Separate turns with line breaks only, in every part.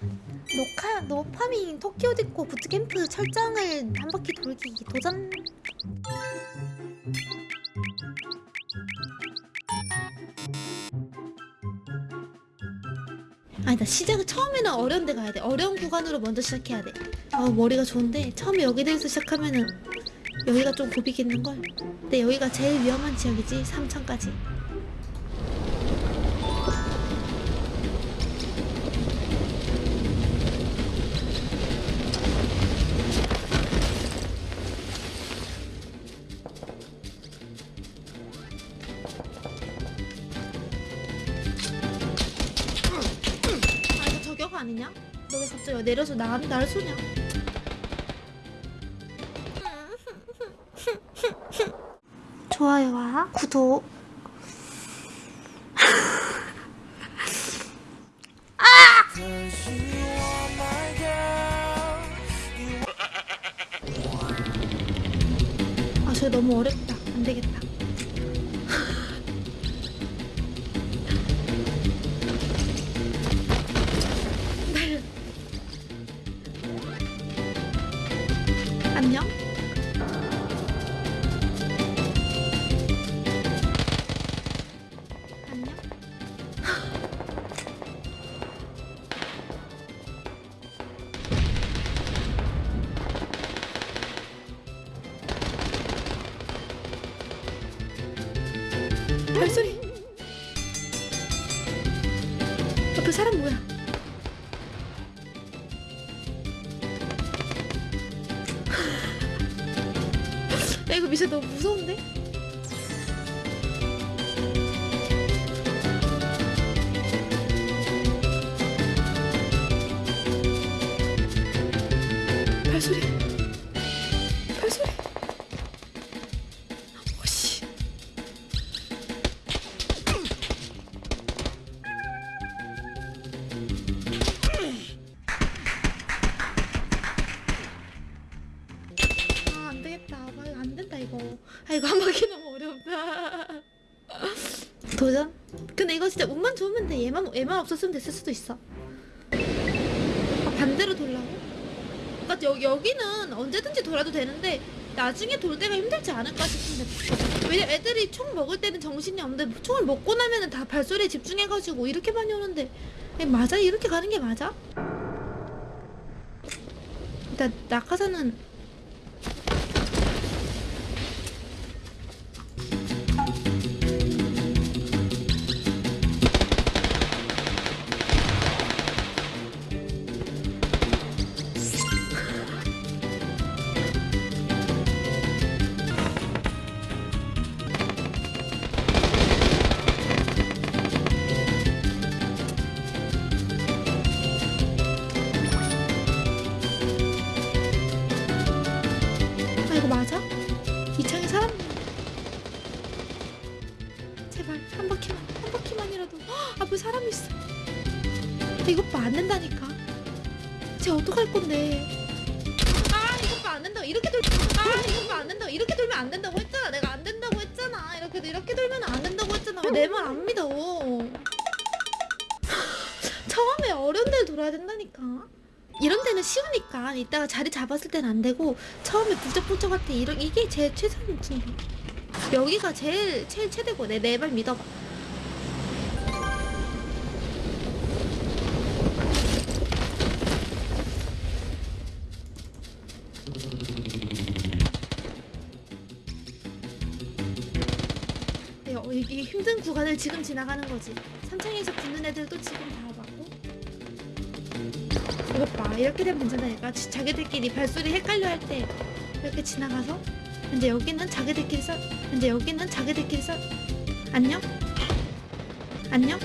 녹화 노파밍 토끼 옷 입고 부트캠프 철장을 한 바퀴 돌기 도전. 아니다 시작은 처음에는 어려운 데 가야 돼. 어려운 구간으로 먼저 시작해야 돼아 머리가 좋은데 처음에 여기 대해서 시작하면은 여기가 좀 고비겠는걸. 근데 여기가 제일 위험한 지역이지 3천까지 아니냐? 너 왜 갑자기 내려서 나, 나를 쏘냐? 좋아요와 구독 아 너무 어렵다 안 되겠다 발소리. 옆에 사람 뭐야? 야 이거 미션 너무 무서운데? 발소리 이거 한 바퀴 너무 어렵다 도전? 근데 이거 진짜 운만 좋으면 돼 얘만, 얘만 없었으면 됐을 수도 있어 아 반대로 돌라고? 그니까 여, 여기는 언제든지 돌아도 되는데 나중에 돌 때가 힘들지 않을까 싶은데 왜냐 애들이 총 먹을 때는 정신이 없는데 총을 먹고 나면은 다 발소리에 집중해가지고 이렇게 많이 오는데 에, 맞아? 이렇게 가는 게 맞아? 일단 낙하산은 헉, 앞에 사람 있어. 이것 봐안 된다니까. 쟤 어떡할 건데? 아 이것 봐안 된다고 이렇게 돌 아 이것 봐안 된다고 이렇게 돌면 안 된다고 했잖아. 내가 안 된다고 했잖아. 이렇게 이렇게 돌면 안 된다고 했잖아. 왜내말 안 믿어. 처음에 어려운 데를 돌아야 된다니까. 이런 데는 쉬우니까. 이따가 자리 잡았을 때는 안 되고 처음에 북적북적할 때 이게 제일 최선이지 여기가 제일 제일 최대고. 내 내 말 믿어봐 어, 이게 힘든 구간을 지금 지나가는 거지. 산창에서 붙는 애들도 지금 다 봤고. 이것 봐 이렇게 되면 괜찮다니까. 지- 자기들끼리 발소리 헷갈려 할 때 이렇게 지나가서 이제 여기는 자기들끼리 써 이제 여기는 자기들끼리 써 안녕? 안녕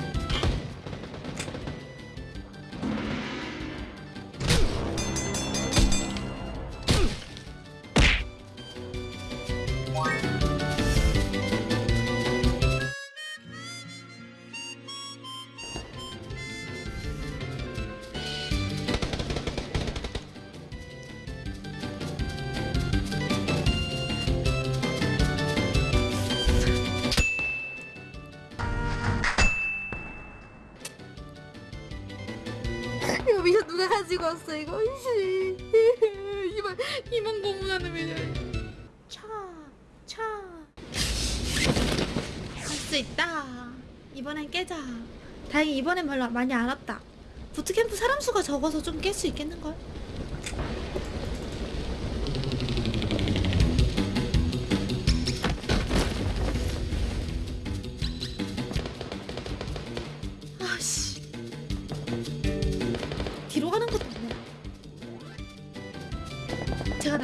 미션 누가 가지고 왔어 이거. 씨. 이만 이만 고문하는 미션 차차할 수 있다. 이번엔 깨자. 다행히 이번엔 별로 많이 안 왔다. 부트캠프 사람 수가 적어서 좀 깰 수 있겠는걸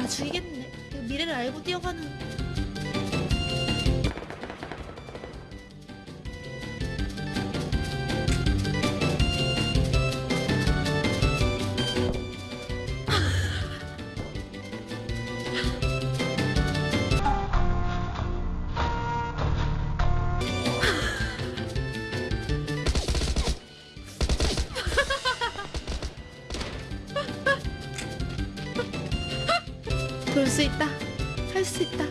나 죽이겠네. 미래를 알고 뛰어가는 수 있다. 할 수 있다.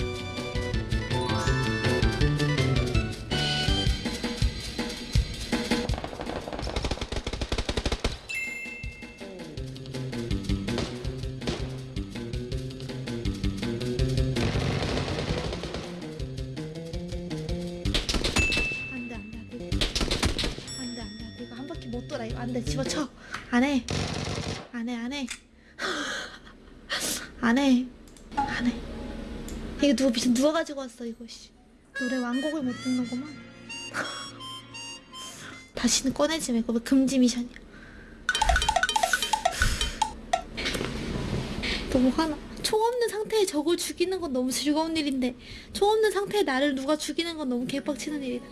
안돼. 집어쳐. 안해. 안해 안해. 안해 안해. 이거 누가 미션 누가 가지고 왔어 이거 씨. 노래 완곡을 못 듣는구만. 다시는 꺼내지 말고 금지 미션이야? 너무 화나. 총 없는 상태에 적을 죽이는 건 너무 즐거운 일인데 총 없는 상태에 나를 누가 죽이는 건 너무 개빡치는 일이다